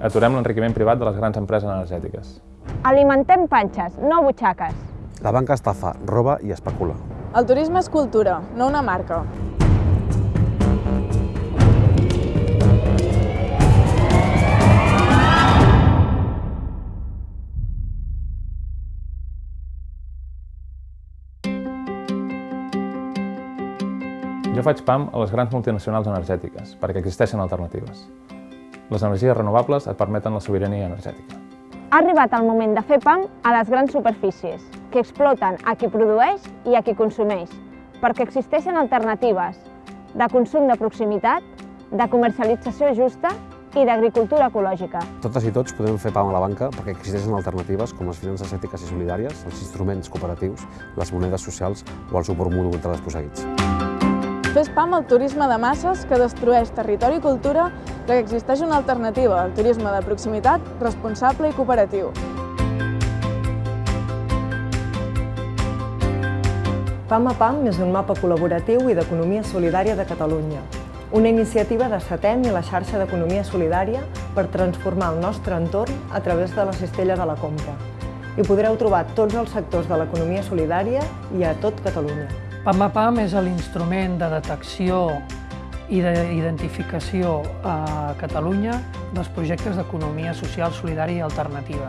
Aturem l'enriquiment privat de les grans empreses energètiques. Alimentem panxes, no butxaques. La banca estafa, roba i especula. El turisme és cultura, no una marca. Jo faig PAM a les grans multinacionals energètiques, perquè existeixen alternatives. Les energies renovables et permeten la sobirania energètica. Ha arribat el moment de fer pam a les grans superfícies, que exploten a qui produeix i a qui consumeix, perquè existeixen alternatives de consum de proximitat, de comercialització justa i d'agricultura ecològica. Totes i tots podem fer pam a la banca perquè existeixen alternatives com les finances ètiques i solidàries, els instruments cooperatius, les monedes socials o el suport mutu entre desposseïts. Fes pam al turisme de masses que destrueix territori i cultura que existeix una alternativa, el turisme de proximitat, responsable i cooperatiu. PAM a PAM és un mapa col·laboratiu i d'economia solidària de Catalunya, una iniciativa de SATEM i la xarxa d'economia solidària per transformar el nostre entorn a través de la cistella de la compra. Hi podreu trobar tots els sectors de l'economia solidària i a tot Catalunya. PAMAPAM és l'instrument de detecció i d'identificació a Catalunya dels projectes d'economia social, solidària i alternativa.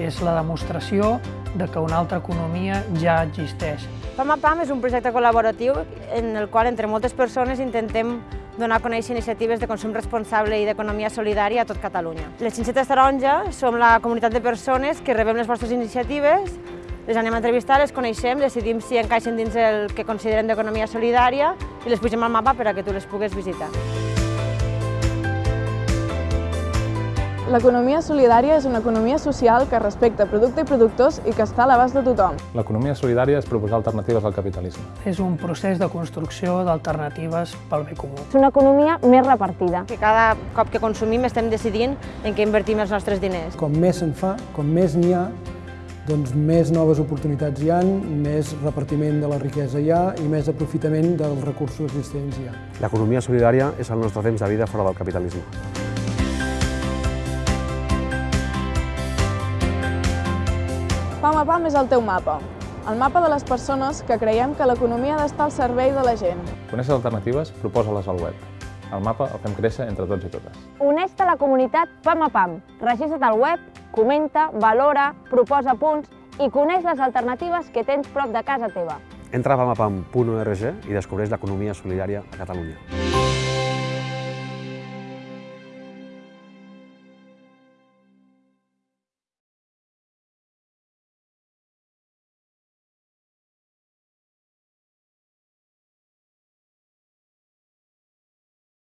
És la demostració de que una altra economia ja existeix. PAMAPAM és un projecte col·laboratiu en el qual entre moltes persones intentem donar a conèixer iniciatives de consum responsable i d'economia solidària a tot Catalunya. Les Xinxetes Taronja som la comunitat de persones que rebem les vostres iniciatives les anem a entrevistar, les coneixem, decidim si encaixen dins el que considerem d'economia solidària i les pugem al mapa per a que tu les pugues visitar. L'economia solidària és una economia social que respecta producte i productors i que està a l'abast de tothom. L'economia solidària és proposar alternatives al capitalisme. És un procés de construcció d'alternatives pel bé comú. És una economia més repartida. Que cada cop que consumim estem decidint en què invertim els nostres diners. Com més se'n fa, com més n'hi ha, doncs més noves oportunitats hi ha, més repartiment de la riquesa hi ha i més aprofitament dels recursos existents hi ha. L'economia solidària és el nostre temps de vida fora del capitalisme. PAM a PAM és el teu mapa, el mapa de les persones que creiem que l'economia ha d'estar al servei de la gent. Coneixes alternatives? Proposa-les al web. El mapa el fem créixer entre tots i totes. Uneix-te a la comunitat PAM a PAM. Registra't al web, comenta, valora, proposa punts i coneix les alternatives que tens prop de casa teva. Entra a pamapam.org i descobreix l'economia solidària a Catalunya.